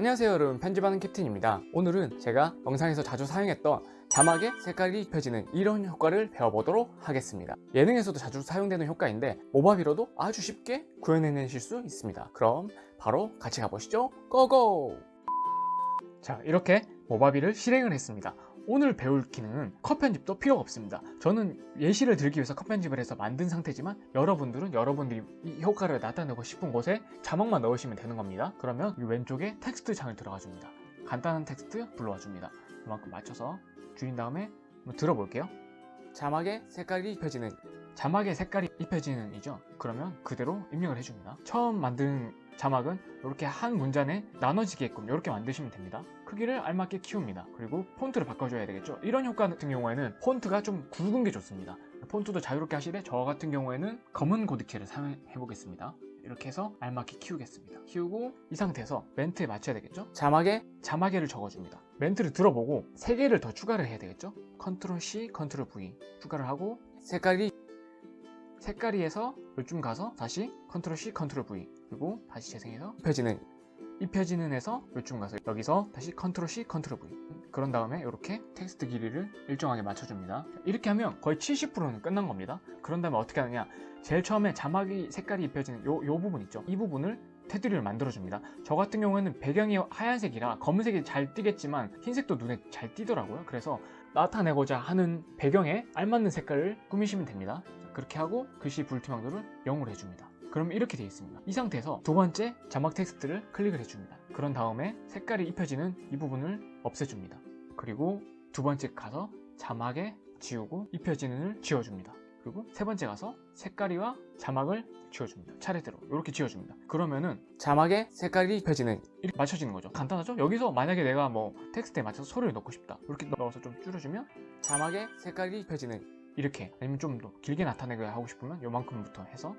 안녕하세요 여러분. 편집하는 캡틴입니다. 오늘은 제가 영상에서 자주 사용했던 자막에 색깔이 입혀지는 이런 효과를 배워보도록 하겠습니다. 예능에서도 자주 사용되는 효과인데 모바비로도 아주 쉽게 구현해내실 수 있습니다. 그럼 바로 같이 가보시죠. 고고! 자 이렇게 모바비를 실행을 했습니다 오늘 배울 기능은 컷 편집도 필요가 없습니다. 저는 예시를 들기 위해서 컷 편집을 해서 만든 상태지만 여러분들은 여러분들이 이 효과를 나타내고 싶은 곳에 자막만 넣으시면 되는 겁니다. 그러면 이 왼쪽에 텍스트 창을 들어가 줍니다. 간단한 텍스트 불러와 줍니다. 이만큼 맞춰서 줄인 다음에 한번 들어볼게요 자막에 색깔이 입혀지는 자막에 색깔이 입혀지는 이죠? 그러면 그대로 입력을 해줍니다. 처음 만든 자막은 이렇게 한 문단에 나눠지게끔 이렇게 만드시면 됩니다. 크기를 알맞게 키웁니다. 그리고 폰트를 바꿔줘야 되겠죠? 이런 효과 같은 경우에는 폰트가 좀 굵은 게 좋습니다. 폰트도 자유롭게 하시되 저 같은 경우에는 검은 고딕체를 사용해 보겠습니다 이렇게 해서 알맞게 키우겠습니다. 키우고 이 상태에서 멘트에 맞춰야 되겠죠? 자막에? 자막에를 적어줍니다. 멘트를 들어보고 3개를 더 추가를 해야 되겠죠? control C, control V 추가를 하고 색깔이? 색깔이에서 요쯤 가서 다시 control C, control V 그리고 다시 재생해서 입혀지는. 입혀지는 에서 요쯤 가서 여기서 다시 control C, control V 그런 다음에 이렇게 텍스트 길이를 일정하게 맞춰줍니다. 이렇게 하면 거의 70%는 끝난 겁니다. 그런 다음에 어떻게 하느냐. 제일 처음에 자막이 색깔이 입혀지는 요, 요 부분 있죠. 이 부분을 테두리를 만들어줍니다. 저 같은 경우에는 배경이 하얀색이라 검은색이 잘 띄겠지만 흰색도 눈에 잘 띄더라고요. 그래서 나타내고자 하는 배경에 알맞는 색깔을 꾸미시면 됩니다. 그렇게 하고 글씨 불투명도를 0으로 해줍니다. 그럼 이렇게 되어 있습니다. 이 상태에서 두 번째 자막 텍스트를 클릭을 해줍니다 그런 다음에 색깔이 입혀지는 이 부분을 없애줍니다. 그리고 두 번째 가서 자막에 지우고 입혀지는 을 지워줍니다. 그리고 세 번째 가서 색깔이와 자막을 지워줍니다. 차례대로 이렇게 지워줍니다. 그러면은 자막에 색깔이 입혀지는 이렇게 맞춰지는 거죠. 간단하죠? 여기서 만약에 내가 뭐 텍스트에 맞춰서 소리를 넣고 싶다. 이렇게 넣어서 좀 줄여주면 자막에 색깔이 입혀지는 이렇게 아니면 좀 더 길게 나타내게 하고 싶으면 요만큼부터 해서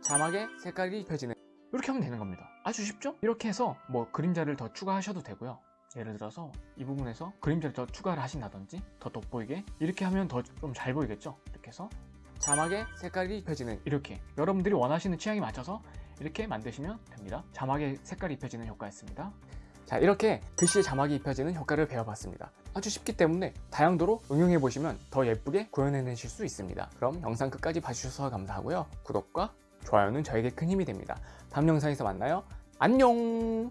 자막에 색깔이 입혀지는 이렇게 하면 되는 겁니다 아주 쉽죠? 이렇게 해서 뭐 그림자를 더 추가하셔도 되고요. 예를 들어서 이 부분에서 그림자를 더 추가를 하신다든지 더 돋보이게 이렇게 하면 더 좀 잘 보이겠죠? 이렇게 해서 자막에 색깔이 입혀지는 이렇게 여러분들이 원하시는 취향에 맞춰서 이렇게 만드시면 됩니다. 자막에 색깔이 입혀지는 효과였습니다. 자 이렇게 글씨에 자막이 입혀지는 효과를 배워봤습니다. 아주 쉽기 때문에 다양도로 응용해 보시면 더 예쁘게 구현해내실 수 있습니다. 그럼 영상 끝까지 봐주셔서 감사하고요. 구독과 좋아요는 저에게 큰 힘이 됩니다. 다음 영상에서 만나요. 안녕